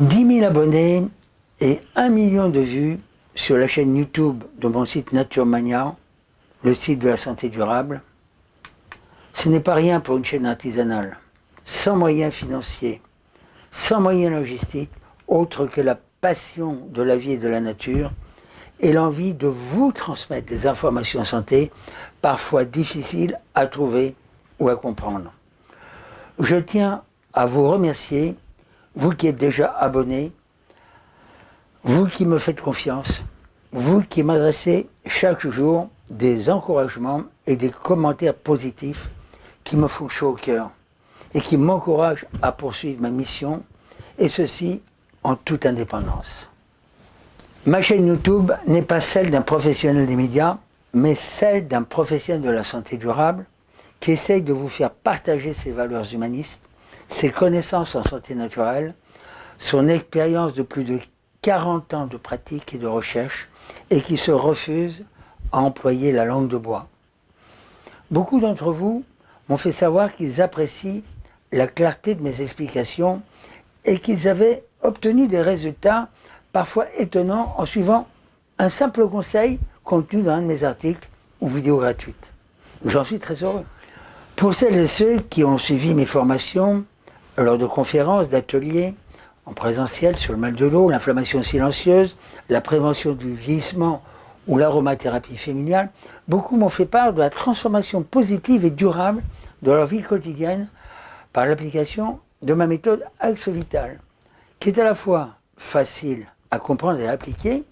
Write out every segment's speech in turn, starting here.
10 000 abonnés et 1 million de vues sur la chaîne YouTube de mon site Naturemania, le site de la santé durable. Ce n'est pas rien pour une chaîne artisanale, sans moyens financiers, sans moyens logistiques, autre que la passion de la vie et de la nature, et l'envie de vous transmettre des informations santé, parfois difficiles à trouver ou à comprendre. Je tiens à vous remercier, vous qui êtes déjà abonné, vous qui me faites confiance, vous qui m'adressez chaque jour des encouragements et des commentaires positifs qui me font chaud au cœur et qui m'encouragent à poursuivre ma mission, et ceci en toute indépendance. Ma chaîne YouTube n'est pas celle d'un professionnel des médias, mais celle d'un professionnel de la santé durable qui essaye de vous faire partager ses valeurs humanistes, ses connaissances en santé naturelle, son expérience de plus de 40 ans de pratique et de recherche, et qui se refuse à employer la langue de bois. Beaucoup d'entre vous m'ont fait savoir qu'ils apprécient la clarté de mes explications et qu'ils avaient obtenu des résultats parfois étonnant en suivant un simple conseil contenu dans un de mes articles ou vidéos gratuites. J'en suis très heureux. Pour celles et ceux qui ont suivi mes formations lors de conférences, d'ateliers, en présentiel sur le mal de l'eau, l'inflammation silencieuse, la prévention du vieillissement ou l'aromathérapie féminine, beaucoup m'ont fait part de la transformation positive et durable de leur vie quotidienne par l'application de ma méthode Axe Vital, qui est à la fois facile à comprendre et à appliquer,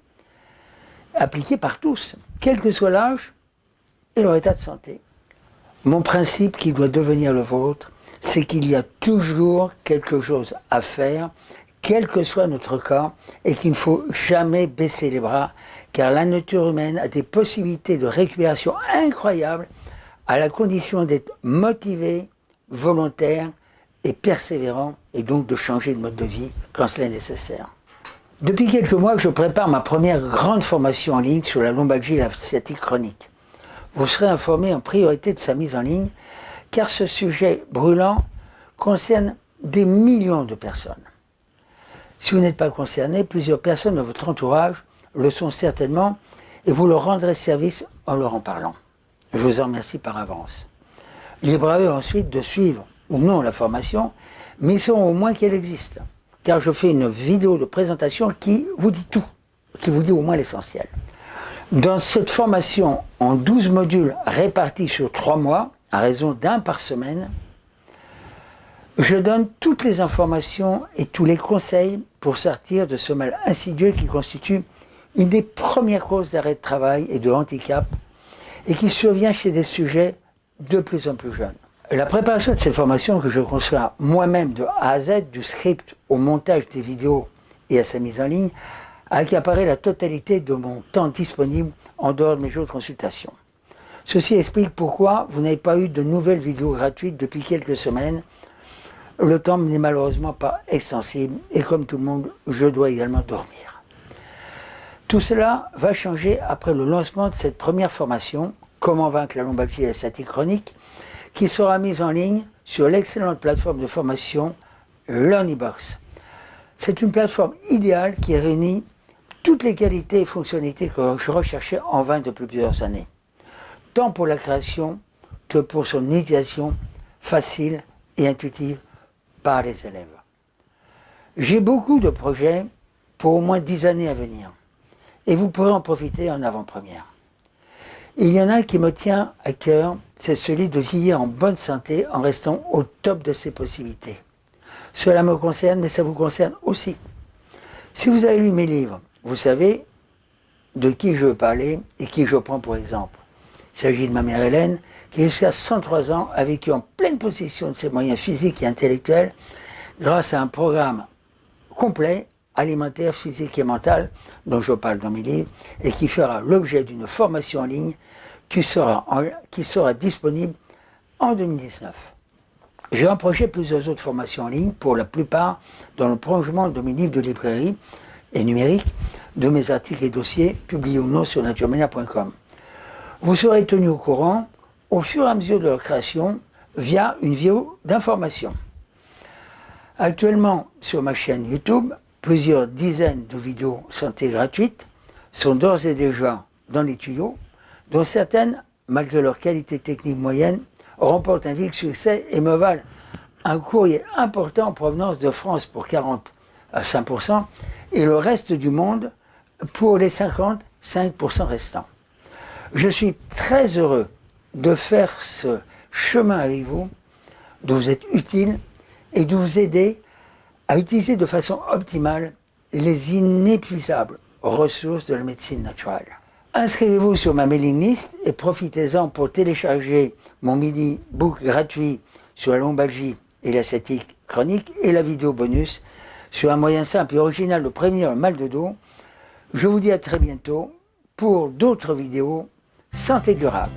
appliqué par tous, quel que soit l'âge et leur état de santé. Mon principe qui doit devenir le vôtre, c'est qu'il y a toujours quelque chose à faire, quel que soit notre cas, et qu'il ne faut jamais baisser les bras, car la nature humaine a des possibilités de récupération incroyables, à la condition d'être motivé, volontaire et persévérant, et donc de changer de mode de vie quand cela est nécessaire. Depuis quelques mois, je prépare ma première grande formation en ligne sur la lombalgie et la sciatique chronique. Vous serez informé en priorité de sa mise en ligne, car ce sujet brûlant concerne des millions de personnes. Si vous n'êtes pas concerné, plusieurs personnes de votre entourage le sont certainement, et vous leur rendrez service en leur en parlant. Je vous en remercie par avance. Libre à eux ensuite de suivre ou non la formation, mais ils au moins qu'elle existe car je fais une vidéo de présentation qui vous dit tout, qui vous dit au moins l'essentiel. Dans cette formation en 12 modules répartis sur 3 mois, à raison d'un par semaine, je donne toutes les informations et tous les conseils pour sortir de ce mal insidieux qui constitue une des premières causes d'arrêt de travail et de handicap et qui survient chez des sujets de plus en plus jeunes. La préparation de cette formation que je conçois moi-même de A à Z, du script au montage des vidéos et à sa mise en ligne, a accaparé la totalité de mon temps disponible en dehors de mes jours de consultation. Ceci explique pourquoi vous n'avez pas eu de nouvelles vidéos gratuites depuis quelques semaines. Le temps n'est malheureusement pas extensible et comme tout le monde, je dois également dormir. Tout cela va changer après le lancement de cette première formation, Comment vaincre la lombalgie et la statique chronique, qui sera mise en ligne sur l'excellente plateforme de formation LearnyBox. C'est une plateforme idéale qui réunit toutes les qualités et fonctionnalités que je recherchais en vain depuis plusieurs années, tant pour la création que pour son utilisation facile et intuitive par les élèves. J'ai beaucoup de projets pour au moins dix années à venir, et vous pourrez en profiter en avant-première. Il y en a un qui me tient à cœur, c'est celui de vieillir en bonne santé en restant au top de ses possibilités. Cela me concerne, mais ça vous concerne aussi. Si vous avez lu mes livres, vous savez de qui je veux parler et qui je prends pour exemple. Il s'agit de ma mère Hélène, qui jusqu'à 103 ans a vécu en pleine possession de ses moyens physiques et intellectuels grâce à un programme complet alimentaire, physique et mental, dont je parle dans mes livres, et qui fera l'objet d'une formation en ligne qui sera, disponible en 2019. J'ai approché plusieurs autres formations en ligne, pour la plupart dans le prolongement de mes livres de librairie et numérique, de mes articles et dossiers publiés ou non sur naturemania.com. Vous serez tenu au courant au fur et à mesure de leur création via une vidéo d'information. Actuellement, sur ma chaîne YouTube, Plusieurs dizaines de vidéos santé gratuites sont d'ores et déjà dans les tuyaux, dont certaines, malgré leur qualité technique moyenne, remportent un vif succès et me valent un courrier important en provenance de France pour 40 à 5% et le reste du monde pour les 55% restants. Je suis très heureux de faire ce chemin avec vous, de vous être utile et de vous aider à utiliser de façon optimale les inépuisables ressources de la médecine naturelle. Inscrivez-vous sur ma mailing list et profitez-en pour télécharger mon mini book gratuit sur la lombalgie et l'ascétique chronique et la vidéo bonus sur un moyen simple et original de prévenir le mal de dos. Je vous dis à très bientôt pour d'autres vidéos saint-égurable